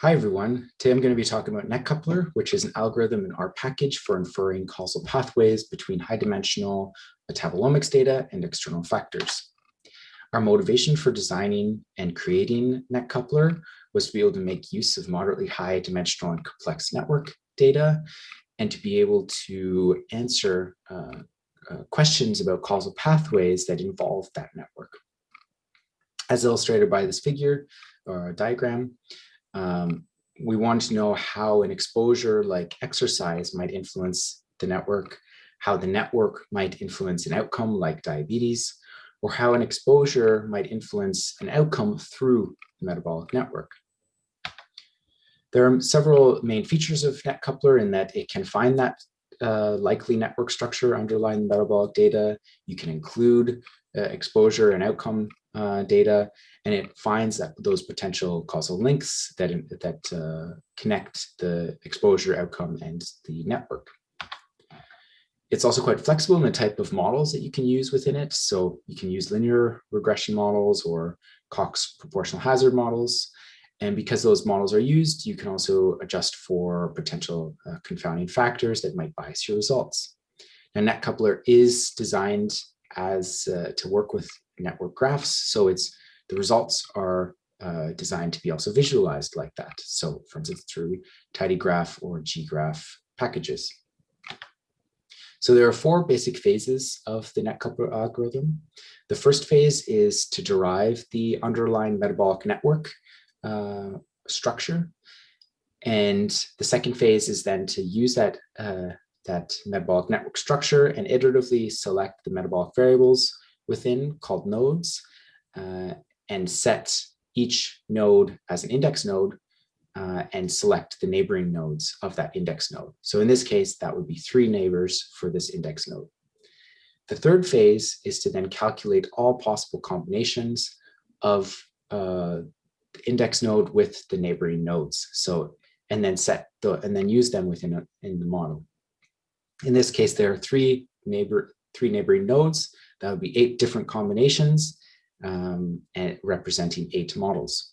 Hi, everyone. Today I'm going to be talking about NetCoupler, which is an algorithm in R package for inferring causal pathways between high-dimensional metabolomics data and external factors. Our motivation for designing and creating NetCoupler was to be able to make use of moderately high dimensional and complex network data and to be able to answer uh, uh, questions about causal pathways that involve that network. As illustrated by this figure or diagram, um, we want to know how an exposure like exercise might influence the network, how the network might influence an outcome like diabetes, or how an exposure might influence an outcome through the metabolic network. There are several main features of NetCoupler in that it can find that uh, likely network structure underlying metabolic data. You can include uh, exposure and outcome uh, data, and it finds that those potential causal links that, that uh, connect the exposure outcome and the network. It's also quite flexible in the type of models that you can use within it. So you can use linear regression models or Cox proportional hazard models. And because those models are used, you can also adjust for potential uh, confounding factors that might bias your results. Now, NetCoupler is designed as uh, to work with network graphs. So it's the results are uh, designed to be also visualized like that. So for instance, through tidygraph or ggraph packages. So there are four basic phases of the NetCoupler algorithm. The first phase is to derive the underlying metabolic network uh, structure. And the second phase is then to use that, uh, that metabolic network structure and iteratively select the metabolic variables within called nodes uh, and set each node as an index node uh, and select the neighboring nodes of that index node. So in this case, that would be three neighbors for this index node. The third phase is to then calculate all possible combinations of uh, the index node with the neighboring nodes. So, and then set the, and then use them within a, in the model. In this case, there are three neighbor, three neighboring nodes that would be eight different combinations um, and representing eight models.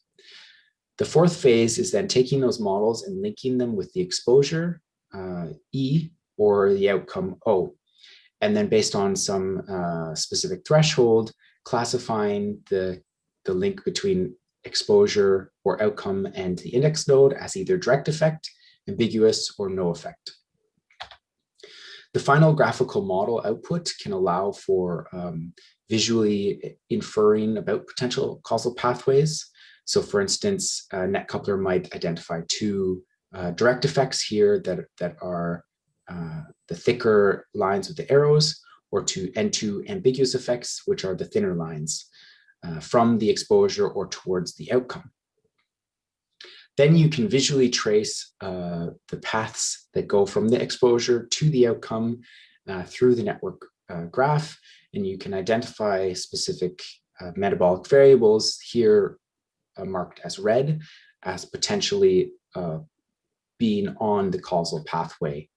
The fourth phase is then taking those models and linking them with the exposure uh, E or the outcome O. And then based on some uh, specific threshold, classifying the, the link between exposure or outcome and the index node as either direct effect, ambiguous, or no effect. The final graphical model output can allow for um, visually inferring about potential causal pathways. So for instance, a NetCoupler might identify two uh, direct effects here that, that are uh, the thicker lines with the arrows or two and two ambiguous effects, which are the thinner lines uh, from the exposure or towards the outcome. Then you can visually trace uh, the paths that go from the exposure to the outcome uh, through the network uh, graph, and you can identify specific uh, metabolic variables here uh, marked as red as potentially uh, being on the causal pathway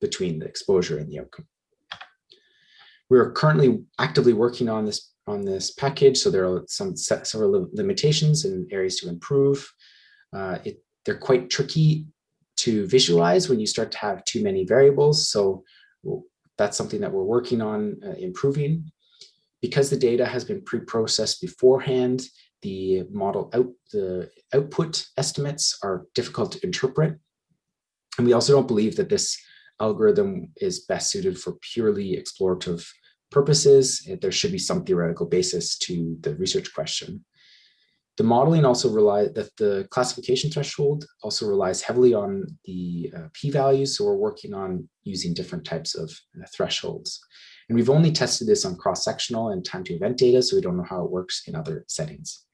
between the exposure and the outcome. We're currently actively working on this on this package, so there are some several limitations and areas to improve. Uh, it, they're quite tricky to visualize when you start to have too many variables. So that's something that we're working on uh, improving. Because the data has been pre-processed beforehand, the model out the output estimates are difficult to interpret. And we also don't believe that this algorithm is best suited for purely explorative purposes. There should be some theoretical basis to the research question. The modeling also relies, that the classification threshold also relies heavily on the uh, p-values. So we're working on using different types of uh, thresholds. And we've only tested this on cross-sectional and time to event data, so we don't know how it works in other settings.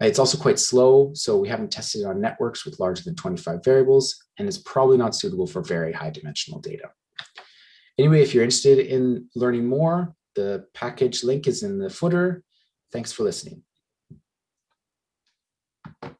It's also quite slow, so we haven't tested it on networks with larger than 25 variables, and it's probably not suitable for very high dimensional data. Anyway, if you're interested in learning more, the package link is in the footer. Thanks for listening.